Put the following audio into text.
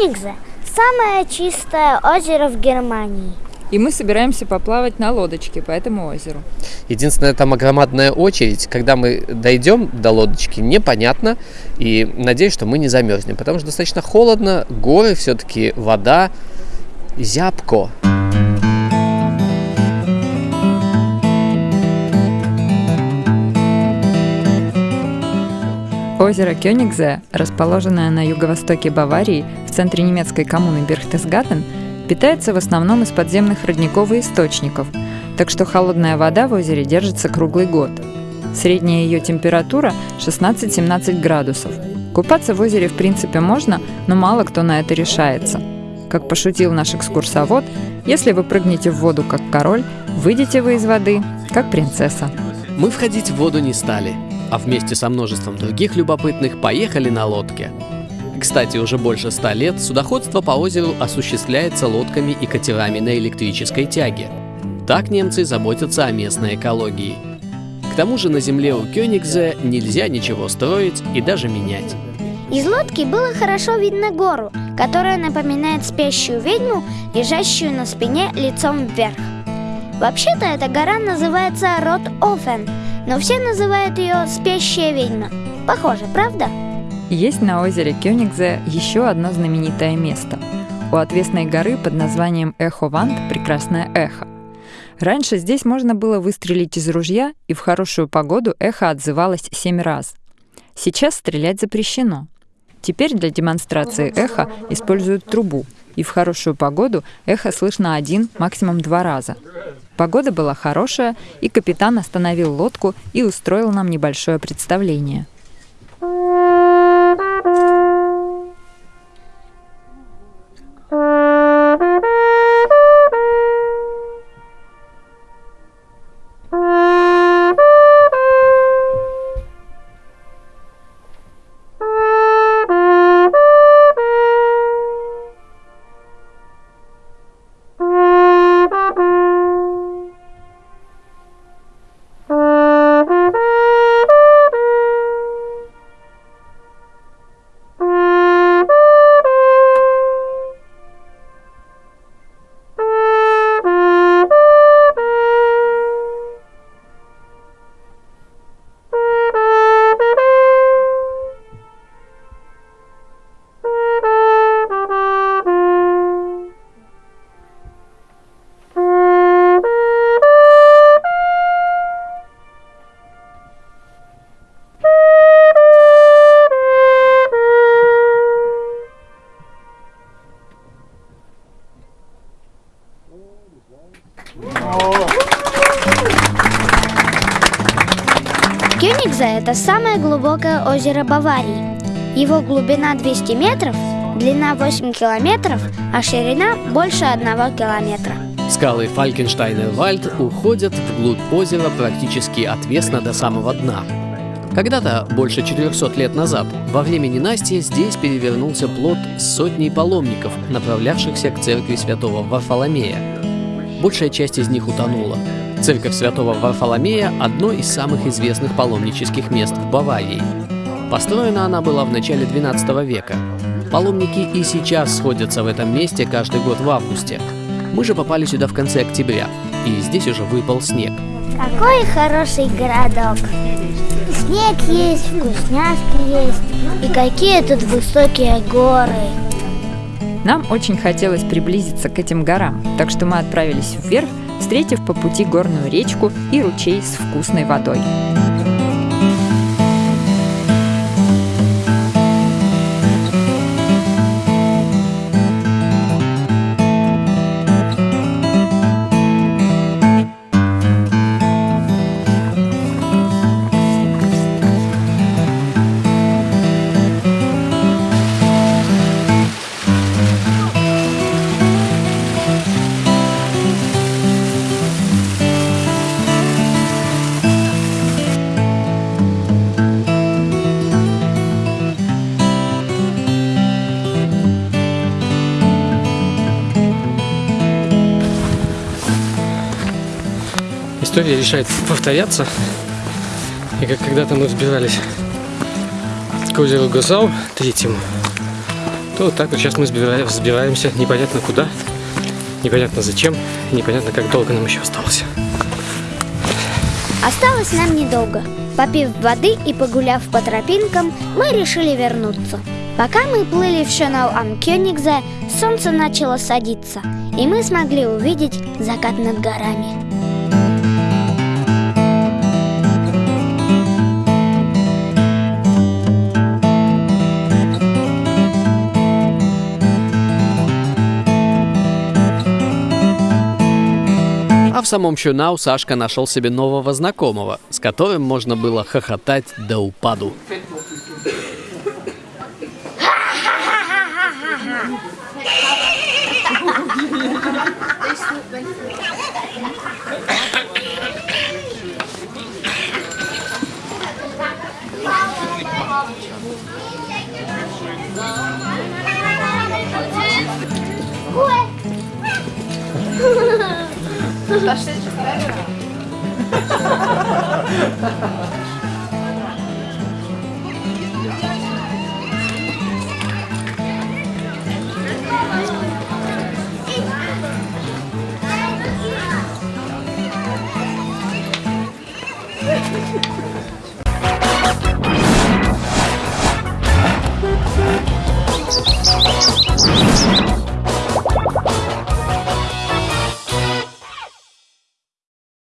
Кёнигзе – самое чистое озеро в Германии. И мы собираемся поплавать на лодочке по этому озеру. Единственное, там огромадная очередь. Когда мы дойдем до лодочки, непонятно. И надеюсь, что мы не замерзнем, потому что достаточно холодно, горы, все-таки вода, зябко. Озеро Кёнигзе, расположенное на юго-востоке Баварии, в центре немецкой коммуны Берхтесгаттен, питается в основном из подземных родниковых источников, так что холодная вода в озере держится круглый год. Средняя ее температура 16-17 градусов. Купаться в озере в принципе можно, но мало кто на это решается. Как пошутил наш экскурсовод, если вы прыгнете в воду как король, выйдете вы из воды как принцесса. Мы входить в воду не стали, а вместе со множеством других любопытных поехали на лодке. Кстати, уже больше ста лет судоходство по озеру осуществляется лодками и катерами на электрической тяге. Так немцы заботятся о местной экологии. К тому же на земле у Кёнигзе нельзя ничего строить и даже менять. Из лодки было хорошо видно гору, которая напоминает спящую ведьму, лежащую на спине лицом вверх. Вообще-то эта гора называется Рот-Офен – но все называют ее «спящая ведьма». Похоже, правда? Есть на озере Кёнигзе еще одно знаменитое место. У отвесной горы под названием Эхо-Ванд прекрасное эхо. Раньше здесь можно было выстрелить из ружья, и в хорошую погоду эхо отзывалось семь раз. Сейчас стрелять запрещено. Теперь для демонстрации эха используют трубу, и в хорошую погоду эхо слышно один, максимум два раза. Погода была хорошая, и капитан остановил лодку и устроил нам небольшое представление. Кёнигзе – это самое глубокое озеро Баварии. Его глубина 200 метров, длина 8 километров, а ширина больше 1 километра. Скалы Фалькенштайнер Вальд уходят вглубь озера практически отвесно до самого дна. Когда-то, больше 400 лет назад, во время ненастья здесь перевернулся плод сотней паломников, направлявшихся к церкви святого Варфоломея. Большая часть из них утонула. Церковь святого Варфоломея – одно из самых известных паломнических мест в Баварии. Построена она была в начале 12 века. Паломники и сейчас сходятся в этом месте каждый год в августе. Мы же попали сюда в конце октября, и здесь уже выпал снег. Какой хороший городок! Снег есть, вкусняшки есть, и какие тут высокие горы! Нам очень хотелось приблизиться к этим горам, так что мы отправились вверх, встретив по пути горную речку и ручей с вкусной водой. История решает повторяться. И как когда-то мы взбирались к озеру Гасау, третьему, Ну, вот так вот сейчас мы сбиваем, сбиваемся непонятно куда, непонятно зачем, непонятно как долго нам еще осталось. Осталось нам недолго. Попив воды и погуляв по тропинкам, мы решили вернуться. Пока мы плыли в Амкёнигзе, солнце начало садиться, и мы смогли увидеть закат над горами. А в самом Чунау Сашка нашел себе нового знакомого, с которым можно было хохотать до упаду. Wow. Tá cheio de pé,